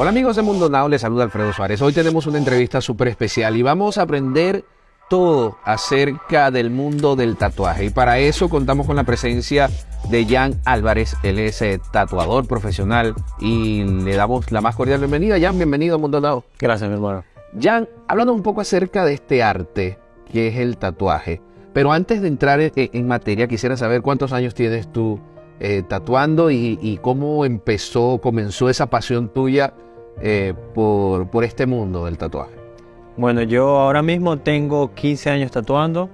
Hola amigos de Mundo Now, les saluda Alfredo Suárez. Hoy tenemos una entrevista súper especial y vamos a aprender todo acerca del mundo del tatuaje. Y para eso contamos con la presencia de Jan Álvarez. Él es eh, tatuador profesional y le damos la más cordial bienvenida. Jan, bienvenido a Mundo Now. Gracias, mi hermano. Jan, hablando un poco acerca de este arte que es el tatuaje. Pero antes de entrar en, materia, quisiera saber cuántos años tienes tú eh, tatuando y, cómo empezó, comenzó esa pasión tuya eh, por, por este mundo del tatuaje. Bueno, yo ahora mismo tengo 15 años tatuando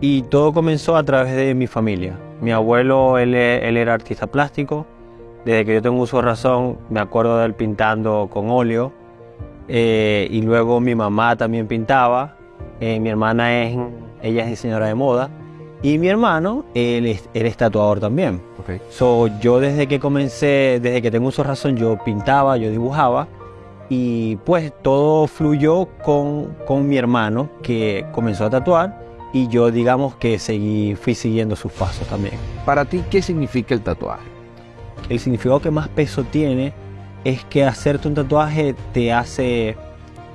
y todo comenzó a través de mi familia. Mi abuelo, él, era artista plástico. Desde que yo tengo uso razón, me acuerdo de él pintando con óleo. Eh, y luego mi mamá también pintaba. mi hermana es, ella es diseñadora de moda. Y mi hermano, él es, tatuador también. Okay. So, yo desde que comencé, desde que tengo uso razón, yo pintaba, yo dibujaba. Y pues todo fluyó con, con mi hermano que comenzó a tatuar y yo digamos que seguí, fui siguiendo sus pasos también. Para ti, ¿qué significa el tatuaje? El significado que más peso tiene es que hacerte un tatuaje te hace,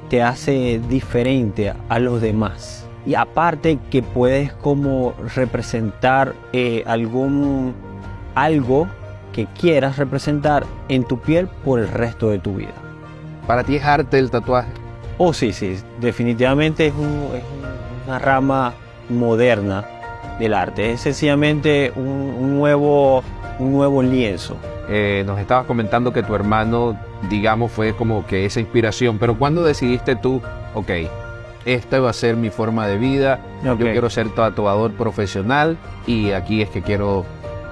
te hace diferente a los demás y aparte que puedes como representar eh, algún algo que quieras representar en tu piel por el resto de tu vida. ¿Para ti es arte el tatuaje? Oh, sí, sí, definitivamente es, una rama moderna del arte, es sencillamente un, nuevo, un nuevo lienzo. Eh, nos estabas comentando que tu hermano, digamos, fue como que esa inspiración, pero ¿cuándo decidiste tú, ok, esta va a ser mi forma de vida, yo quiero ser tatuador profesional y aquí es que quiero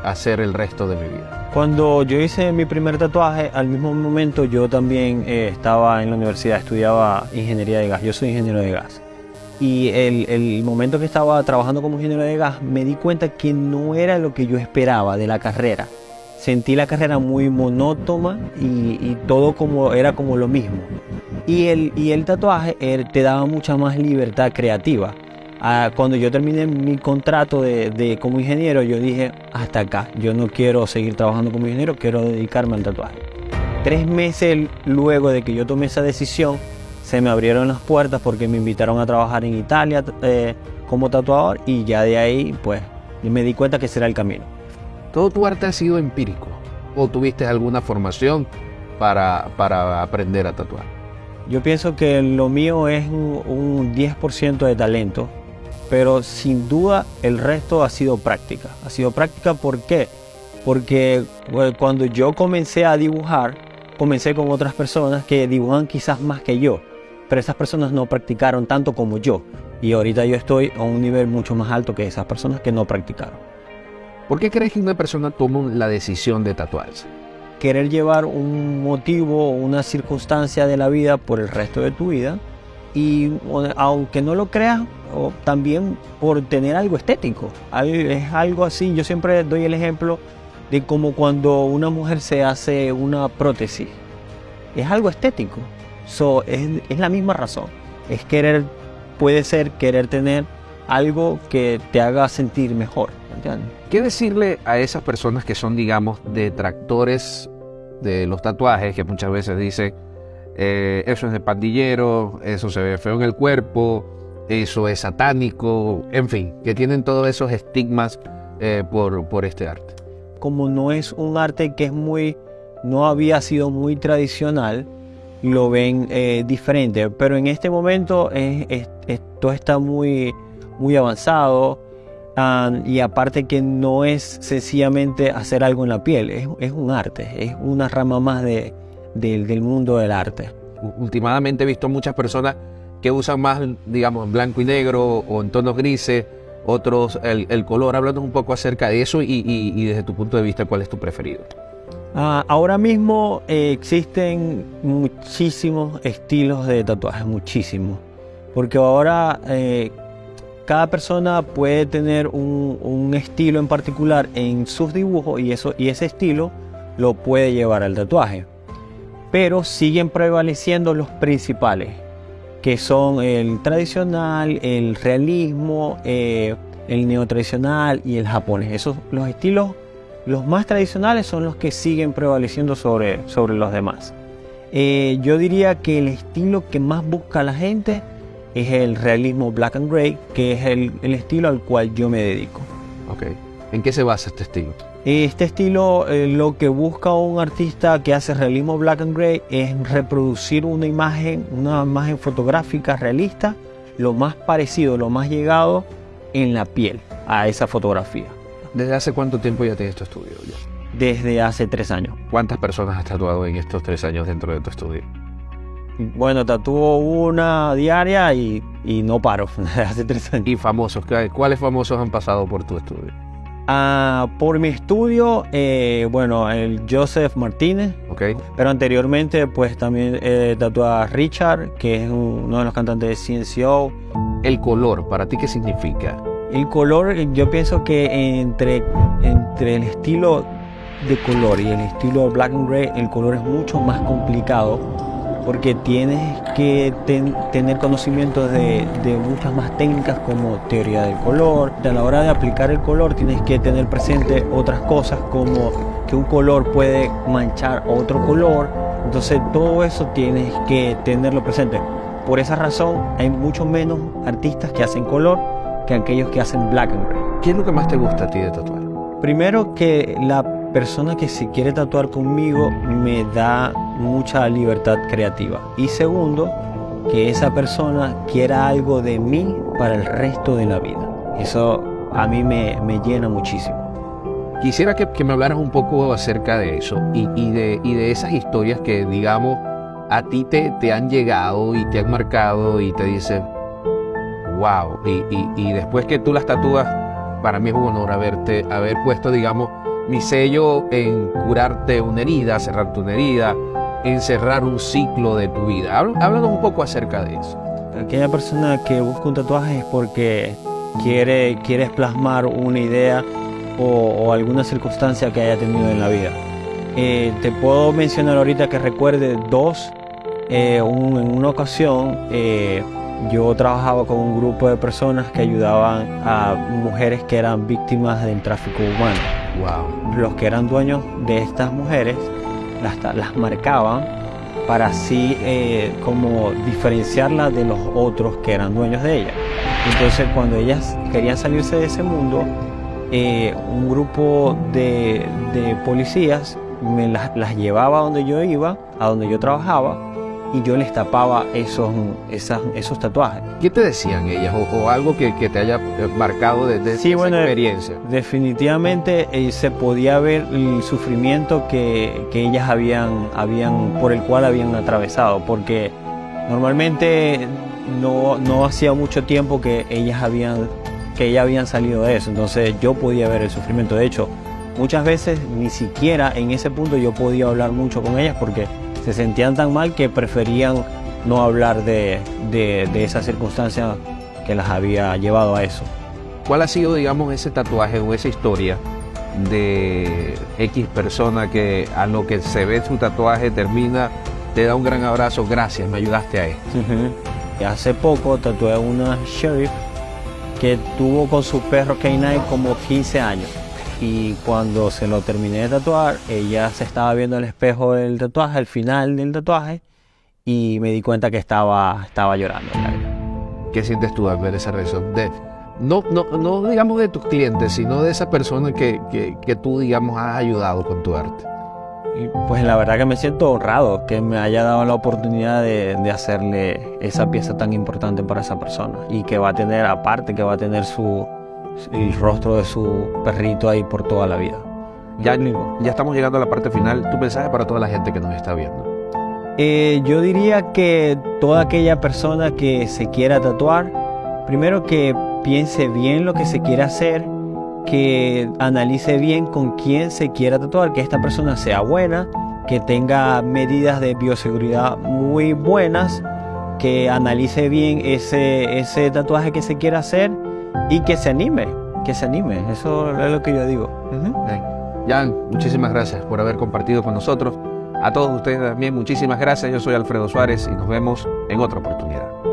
hacer el resto de mi vida. Cuando yo hice mi primer tatuaje, al mismo momento yo también eh, estaba en la universidad, estudiaba ingeniería de gas, yo soy ingeniero de gas. Y el, el, momento que estaba trabajando como ingeniero de gas, me di cuenta que no era lo que yo esperaba de la carrera. Sentí la carrera muy monótona y, todo como, era como lo mismo. Y el, y el tatuaje te daba mucha más libertad creativa. Ah, cuando yo terminé mi contrato de, como ingeniero, yo dije, hasta acá, yo no quiero seguir trabajando como ingeniero, quiero dedicarme al tatuaje. Tres meses luego de que yo tomé esa decisión, se me abrieron las puertas porque me invitaron a trabajar en Italia eh, como tatuador y ya de ahí, pues, me di cuenta que ese era el camino. ¿Todo tu arte ha sido empírico o tuviste alguna formación para, para aprender a tatuar? Yo pienso que lo mío es un 10% de talento, pero sin duda el resto ha sido práctica. Ha sido práctica ¿por qué? Porque cuando yo comencé a dibujar, comencé con otras personas que dibujan quizás más que yo, pero esas personas no practicaron tanto como yo. Y ahorita yo estoy a un nivel mucho más alto que esas personas que no practicaron. ¿Por qué crees que una persona toma la decisión de tatuarse? querer llevar un motivo o una circunstancia de la vida por el resto de tu vida y aunque no lo creas, o también por tener algo estético. Es algo así, yo siempre doy el ejemplo de como cuando una mujer se hace una prótesis. Es algo estético. So, es, es la misma razón. Es querer, puede ser querer tener algo que te haga sentir mejor. ¿Qué decirle a esas personas que son, digamos, detractores de los tatuajes, que muchas veces dice eh, eso es de pandillero, eso se ve feo en el cuerpo, eso es satánico, en fin, que tienen todos esos estigmas eh, por, por este arte. Como no es un arte que es muy, no había sido muy tradicional, lo ven eh, diferente, pero en este momento esto está muy, muy avanzado y aparte que no es sencillamente hacer algo en la piel, es, un arte, es una rama más de, del mundo del arte. Últimamente he visto muchas personas que usan más, digamos, blanco y negro o en tonos grises, otros el, color. Hablando un poco acerca de eso y, desde tu punto de vista, ¿cuál es tu preferido? Ah, ahora mismo eh, existen muchísimos estilos de tatuajes, muchísimos. Porque ahora eh, cada persona puede tener un, estilo en particular en sus dibujos y, eso, y ese estilo lo puede llevar al tatuaje. Pero siguen prevaleciendo los principales, que son el tradicional, el realismo, eh, el neotradicional y el japonés. Esos, los estilos, los más tradicionales son los que siguen prevaleciendo sobre, sobre los demás. Eh, yo diría que el estilo que más busca la gente es el realismo black and gray, que es el, el estilo al cual yo me dedico. Ok. ¿En qué se basa este estilo? Este estilo eh, lo que busca un artista que hace realismo black and gray es reproducir una imagen, una imagen fotográfica realista, lo más parecido, lo más llegado en la piel a esa fotografía. ¿Desde hace cuánto tiempo ya tienes tu estudio? Ya? Desde hace tres años. ¿Cuántas personas has tatuado en estos tres años dentro de tu estudio? Bueno, tatúo una diaria y, y no paro hace tres años. ¿Y famosos? ¿Qué- ¿Cuáles famosos han pasado por tu estudio? Ah, por mi estudio, eh, bueno, el Joseph Martínez, ¿Ok? pero anteriormente pues también eh, a Richard, que es uno de los cantantes de CNCO. El color, ¿para ti qué significa? El color, yo pienso que entre, entre el estilo de color y el estilo black and gray, el color es mucho más complicado porque tienes que ten- tener conocimientos de, de muchas más técnicas como teoría del color. A la hora de aplicar el color tienes que tener presente otras cosas como que un color puede manchar otro color. Entonces todo eso tienes que tenerlo presente. Por esa razón hay mucho menos artistas que hacen color que aquellos que hacen black and gray. ¿Qué es lo que más te gusta a ti de tatuar? Primero que la persona que se quiere tatuar conmigo me da mucha libertad creativa. Y segundo, que esa persona quiera algo de mí para el resto de la vida. Eso a mí me, me llena muchísimo. Quisiera que, que me hablaras un poco acerca de eso y, y de, y de esas historias que, digamos, a ti te, te han llegado y te han marcado y te dicen, wow. Y, y- después que tú las tatúas, para mí es un honor haberte, haber puesto, digamos, mi sello en curarte una herida, cerrarte una herida, en cerrar un ciclo de tu vida. Háblanos un poco acerca de eso. Aquella persona que busca un tatuaje es porque quiere, quiere plasmar una idea o, o alguna circunstancia que haya tenido en la vida. Eh, te puedo mencionar ahorita que recuerde dos. Eh, un- en una ocasión eh, yo trabajaba con un grupo de personas que ayudaban a mujeres que eran víctimas del tráfico humano. Wow. Los que eran dueños de estas mujeres las, las marcaban para así eh, como diferenciarlas de los otros que eran dueños de ellas. Entonces cuando ellas querían salirse de ese mundo, eh, un grupo de, de policías me las, las llevaba a donde yo iba, a donde yo trabajaba, y yo les tapaba esos, esas- esos tatuajes. ¿Qué te decían ellas o, o algo que, que te haya eh, marcado desde Sí, esa bueno, experiencia? Definitivamente eh, se podía ver el sufrimiento que, que ellas habían, habían, por el cual habían atravesado, porque normalmente no, no hacía mucho tiempo que ellas habían, que ellas habían salido de eso, entonces yo podía ver el sufrimiento. De hecho, muchas veces ni siquiera en ese punto yo podía hablar mucho con ellas porque se sentían tan mal que preferían no hablar de, de, de esa circunstancia que las había llevado a eso. ¿Cuál ha sido, digamos, ese tatuaje o esa historia de X persona que a lo que se ve su tatuaje termina, te da un gran abrazo, gracias, me ayudaste a esto? Hace poco tatué a una sheriff que tuvo con su perro K9 como 15 años. Y cuando se lo terminé de tatuar, ella se estaba viendo el espejo del tatuaje, al final del tatuaje, y me di cuenta que estaba, estaba llorando. ¿Qué sientes tú al ver esa reacción? De, no, no, no digamos de tus clientes, sino de esa persona que, que, que tú, digamos, has ayudado con tu arte. Y pues la verdad que me siento honrado que me haya dado la oportunidad de, de hacerle esa pieza tan importante para esa persona. Y que va a tener, aparte, que va a tener su, el rostro de su perrito ahí por toda la vida. Ya, ya estamos llegando a la parte final. Tu mensaje para toda la gente que nos está viendo. Eh, yo diría que toda aquella persona que se quiera tatuar, primero que piense bien lo que se quiere hacer, que analice bien con quién se quiera tatuar, que esta persona sea buena, que tenga medidas de bioseguridad muy buenas, que analice bien ese, ese tatuaje que se quiera hacer y que se anime, que se anime, eso es lo que yo digo. Jan, muchísimas gracias por haber compartido con nosotros. A todos ustedes también, muchísimas gracias. Yo soy Alfredo Suárez y nos vemos en otra oportunidad.